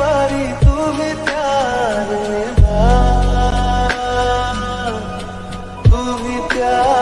बारी तू भी प्यार निभा तू भी प्यार